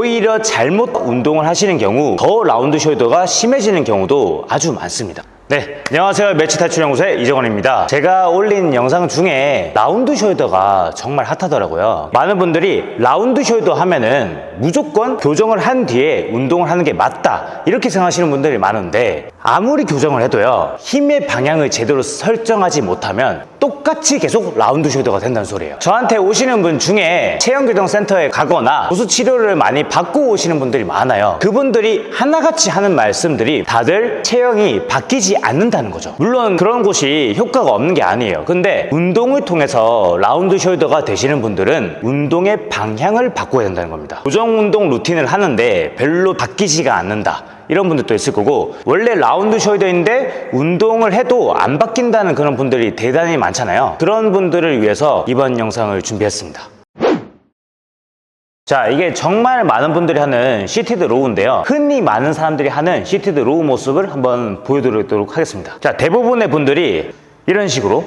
오히려 잘못 운동을 하시는 경우 더 round shoulder가 심해지는 경우도 아주 많습니다. 네, 안녕하세요. 멸치 탈출 연구소의 이정원입니다. 제가 올린 영상 중에 round shoulder가 정말 핫하더라고요. 많은 분들이 round shoulder 하면은 무조건 교정을 한 뒤에 운동을 하는 게 맞다 이렇게 생각하시는 분들이 많은데 아무리 교정을 해도요 힘의 방향을 제대로 설정하지 못하면 똑같이 계속 round shoulder가 된다는 소리예요. 저한테 오시는 분 중에 체형교정 센터에 가거나 도수 치료를 많이 받고 오시는 분들이 많아요. 그분들이 하나같이 하는 말씀들이 다들 체형이 바뀌지 않는다는 거죠. 물론 그런 곳이 효과가 없는 게 아니에요. 근데 운동을 통해서 round shoulder가 되시는 분들은 운동의 방향을 바꿔야 된다는 겁니다. 교정 운동 루틴을 하는데 별로 바뀌지가 않는다. 이런 분들도 있을 거고 원래 round shoulder인데 운동을 해도 안 바뀐다는 그런 분들이 대단히 많잖아요. 그런 분들을 위해서 이번 영상을 준비했습니다. 자 이게 정말 많은 분들이 하는 seated row인데요. 흔히 많은 사람들이 하는 seated row 모습을 한번 보여드리도록 하겠습니다. 자 대부분의 분들이 이런 식으로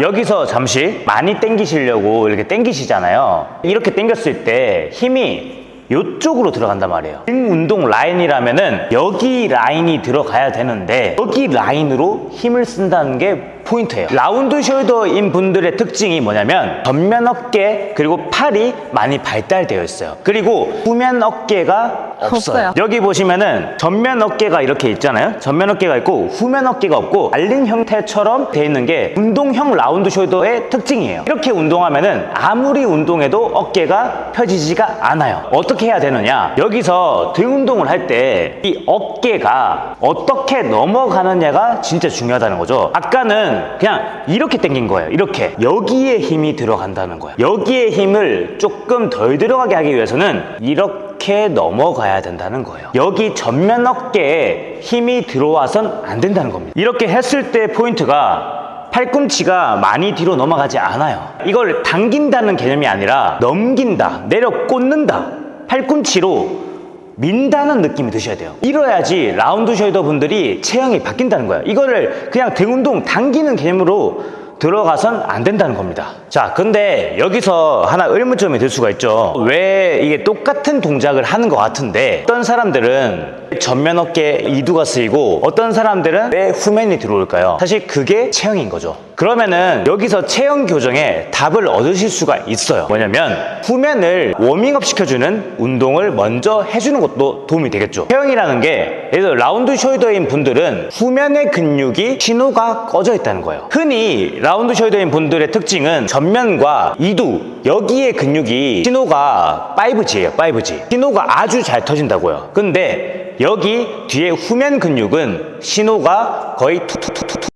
여기서 잠시 많이 당기시려고 이렇게 당기시잖아요. 이렇게 당겼을 때 힘이 이쪽으로 들어간단 말이에요. 등 운동 라인이라면 은 여기 라인이 들어가야 되는데 여기 라인으로 힘을 쓴다는 게 포인트예요. round shoulder인 분들의 특징이 뭐냐면 전면 어깨 그리고 팔이 많이 발달되어 있어요. 그리고 후면 어깨가 없어요, 없어요. 여기 보시면은 전면 어깨가 이렇게 있잖아요. 전면 어깨가 있고 후면 어깨가 없고 말린 형태처럼 돼 있는 게 운동형 round shoulder의 특징이에요. 이렇게 운동하면은 아무리 운동해도 어깨가 펴지지가 않아요. 어떻게 해야 되느냐? 여기서 등 운동을 할 때 이 어깨가 어떻게 넘어가느냐가 진짜 중요하다는 거죠. 아까는 그냥 이렇게 당긴 거예요. 이렇게. 여기에 힘이 들어간다는 거예요. 여기에 힘을 조금 덜 들어가게 하기 위해서는 이렇게 넘어가야 된다는 거예요. 여기 전면 어깨에 힘이 들어와선 안 된다는 겁니다. 이렇게 했을 때 포인트가 팔꿈치가 많이 뒤로 넘어가지 않아요. 이걸 당긴다는 개념이 아니라 넘긴다 내려 꽂는다 팔꿈치로 민다는 느낌이 드셔야 돼요. 이래야지 round shoulder 분들이 체형이 바뀐다는 거예요 이거를 그냥 등 운동 당기는 개념으로 들어가선 안 된다는 겁니다. 자 근데 여기서 하나 의문점이 들 수가 있죠. 왜 이게 똑같은 동작을 하는 것 같은데 어떤 사람들은 전면 어깨 이두가 쓰이고 어떤 사람들은 왜 후면이 들어올까요? 사실 그게 체형인 거죠. 그러면은 여기서 체형 교정에 답을 얻으실 수가 있어요. 뭐냐면 후면을 워밍업 시켜주는 운동을 먼저 해주는 것도 도움이 되겠죠. 체형이라는 게 예를 들어 round shoulder인 분들은 후면의 근육이 신호가 꺼져 있다는 거예요. 흔히 round shoulder인 분들의 특징은 전면과 이두 여기에 근육이 신호가 5G예요 5G 신호가 아주 잘 터진다고요. 근데 여기 뒤에 후면 근육은 신호가 거의 툭툭툭툭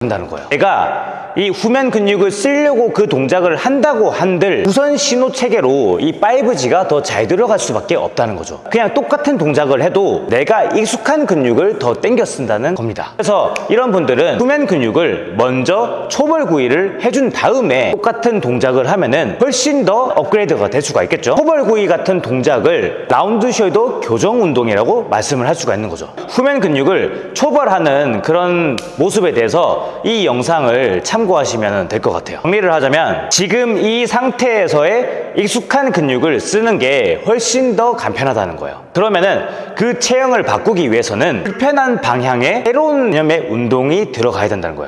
한다는 거예요. 내가 이 후면 근육을 쓰려고 그 동작을 한다고 한들 우선 신호 체계로 이 5G가 더 잘 들어갈 수밖에 없다는 거죠. 그냥 똑같은 동작을 해도 내가 익숙한 근육을 더 땡겨 쓴다는 겁니다. 그래서 이런 분들은 후면 근육을 먼저 초벌 구이를 해준 다음에 똑같은 동작을 하면은 훨씬 더 업그레이드가 될 수가 있겠죠. 초벌 구이 같은 동작을 round shoulder 교정 운동이라고 말씀을 할 수가 있는 거죠. 후면 근육을 초벌하는 그런 모습에 대해서 이 영상을 참고하시면 될 것 같아요. 정리를 하자면 지금 이 상태에서의 익숙한 근육을 쓰는 게 훨씬 더 간편하다는 거예요. 그러면은 그 체형을 바꾸기 위해서는 불편한 방향의 새로운 개념의 운동이 들어가야 된다는 거예요